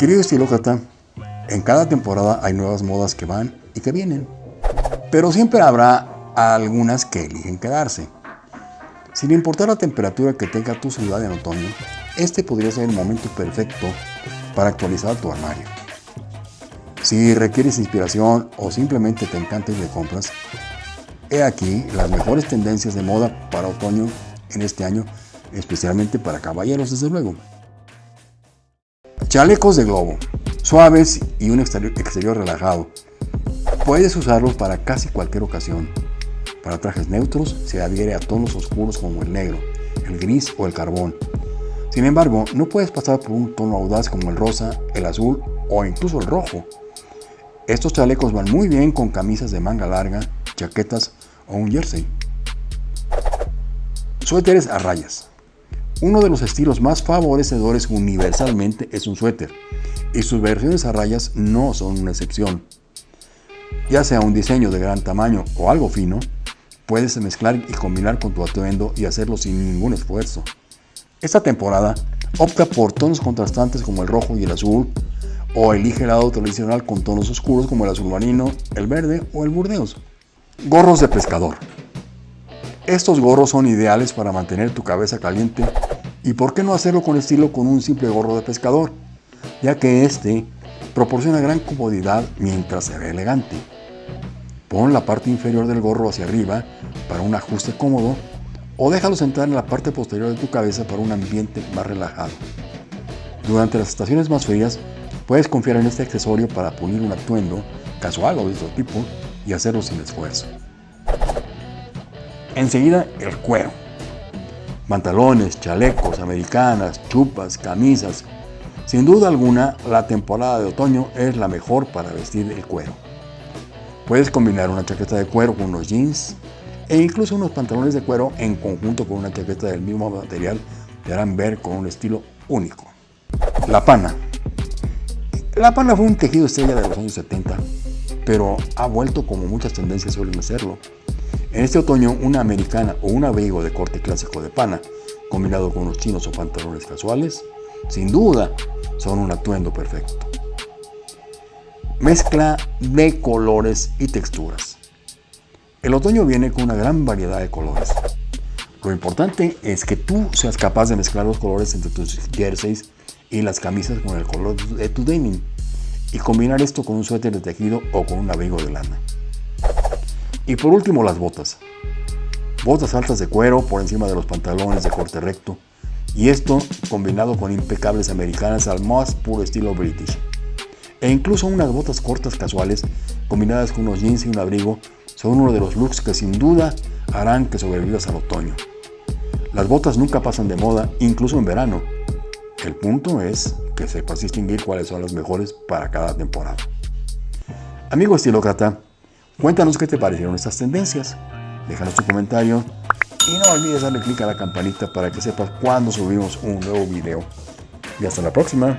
Querido estilócrata, en cada temporada hay nuevas modas que van y que vienen, pero siempre habrá algunas que eligen quedarse. Sin importar la temperatura que tenga tu ciudad en otoño, este podría ser el momento perfecto para actualizar tu armario. Si requieres inspiración o simplemente te encanta ir de compras, he aquí las mejores tendencias de moda para otoño en este año, especialmente para caballeros desde luego. Chalecos de globo, suaves y un exterior, relajado. Puedes usarlos para casi cualquier ocasión. Para trajes neutros se adhiere a tonos oscuros como el negro, el gris o el carbón. Sin embargo, no puedes pasar por un tono audaz como el rosa, el azul o incluso el rojo. Estos chalecos van muy bien con camisas de manga larga, chaquetas o un jersey. Suéteres a rayas. Uno de los estilos más favorecedores universalmente es un suéter, y sus versiones a rayas no son una excepción. Ya sea un diseño de gran tamaño o algo fino, puedes mezclar y combinar con tu atuendo y hacerlo sin ningún esfuerzo. Esta temporada opta por tonos contrastantes como el rojo y el azul, o elige el lado tradicional con tonos oscuros como el azul marino, el verde o el burdeos. Gorros de pescador. Estos gorros son ideales para mantener tu cabeza caliente y por qué no hacerlo con estilo con un simple gorro de pescador, ya que este proporciona gran comodidad mientras se ve elegante. Pon la parte inferior del gorro hacia arriba para un ajuste cómodo o déjalo sentar en la parte posterior de tu cabeza para un ambiente más relajado. Durante las estaciones más frías Puedes confiar en este accesorio para pulir un atuendo casual o de otro tipo y hacerlo sin esfuerzo. Enseguida, el cuero. Pantalones, chalecos, americanas, chupas, camisas. Sin duda alguna, la temporada de otoño es la mejor para vestir el cuero. Puedes combinar una chaqueta de cuero con unos jeans e incluso unos pantalones de cuero en conjunto con una chaqueta del mismo material te harán ver con un estilo único. La pana. La pana fue un tejido estrella de los años 70, pero ha vuelto como muchas tendencias suelen hacerlo. En este otoño, una americana o un abrigo de corte clásico de pana, combinado con unos chinos o pantalones casuales, sin duda son un atuendo perfecto. Mezcla de colores y texturas. El otoño viene con una gran variedad de colores. Lo importante es que tú seas capaz de mezclar los colores entre tus jerseys y las camisas con el color de tu denim y combinar esto con un suéter de tejido o con un abrigo de lana. Y por último las botas. Botas altas de cuero por encima de los pantalones de corte recto y esto combinado con impecables americanas al más puro estilo british. E incluso unas botas cortas casuales combinadas con unos jeans y un abrigo son uno de los looks que sin duda harán que sobrevivas al otoño. Las botas nunca pasan de moda, incluso en verano, el punto es que sepas distinguir cuáles son las mejores para cada temporada. Amigo estilócrata, cuéntanos qué te parecieron estas tendencias. Déjanos tu comentario y no olvides darle clic a la campanita para que sepas cuando subimos un nuevo video. Y hasta la próxima.